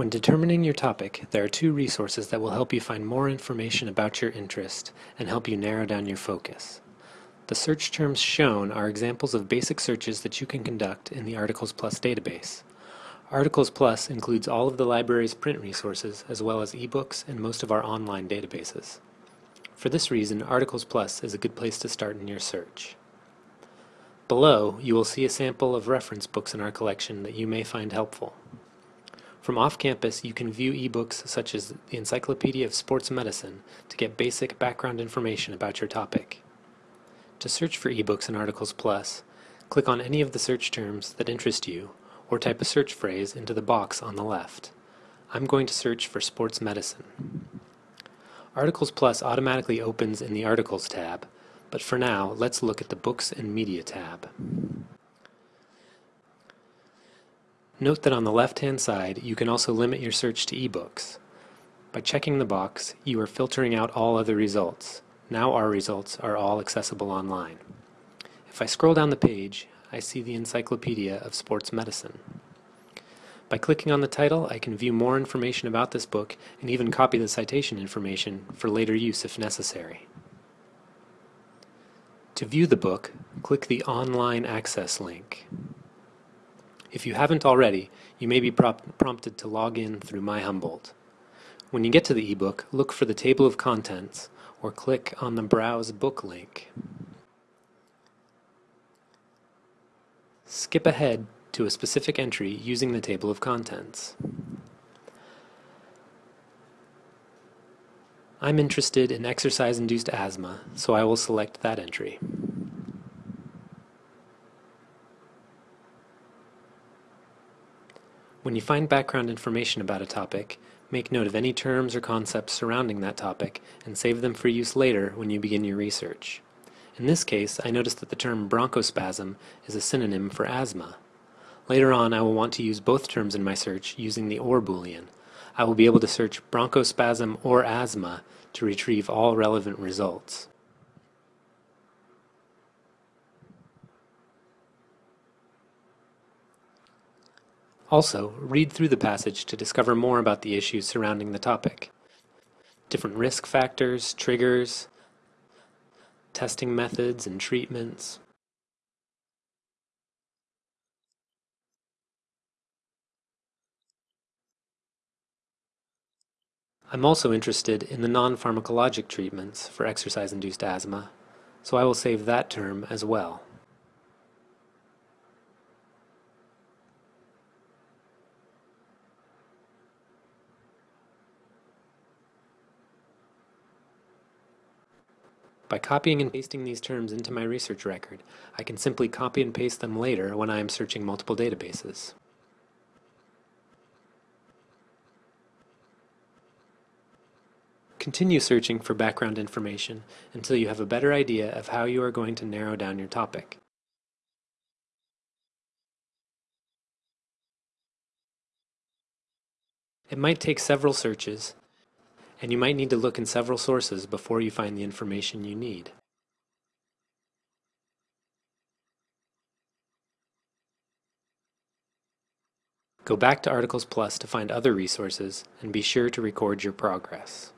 When determining your topic, there are two resources that will help you find more information about your interest and help you narrow down your focus. The search terms shown are examples of basic searches that you can conduct in the Articles Plus database. Articles Plus includes all of the library's print resources as well as ebooks and most of our online databases. For this reason, Articles Plus is a good place to start in your search. Below, you will see a sample of reference books in our collection that you may find helpful. From off-campus, you can view ebooks such as the Encyclopedia of Sports Medicine to get basic background information about your topic. To search for ebooks and Articles Plus, click on any of the search terms that interest you or type a search phrase into the box on the left. I'm going to search for sports medicine. Articles Plus automatically opens in the Articles tab, but for now, let's look at the Books and Media tab. Note that on the left-hand side, you can also limit your search to ebooks. By checking the box, you are filtering out all other results. Now our results are all accessible online. If I scroll down the page, I see the Encyclopedia of Sports Medicine. By clicking on the title, I can view more information about this book and even copy the citation information for later use if necessary. To view the book, click the Online Access link. If you haven't already, you may be prompted to log in through MyHumboldt. When you get to the ebook, look for the table of contents or click on the Browse Book link. Skip ahead to a specific entry using the table of contents. I'm interested in exercise-induced asthma, so I will select that entry. When you find background information about a topic, make note of any terms or concepts surrounding that topic and save them for use later when you begin your research. In this case, I noticed that the term bronchospasm is a synonym for asthma. Later on, I will want to use both terms in my search using the OR boolean. I will be able to search bronchospasm or asthma to retrieve all relevant results. Also, read through the passage to discover more about the issues surrounding the topic. Different risk factors, triggers, testing methods and treatments. I'm also interested in the non-pharmacologic treatments for exercise-induced asthma, so I will save that term as well. By copying and pasting these terms into my research record, I can simply copy and paste them later when I am searching multiple databases. Continue searching for background information until you have a better idea of how you are going to narrow down your topic. It might take several searches, and you might need to look in several sources before you find the information you need. Go back to Articles Plus to find other resources and be sure to record your progress.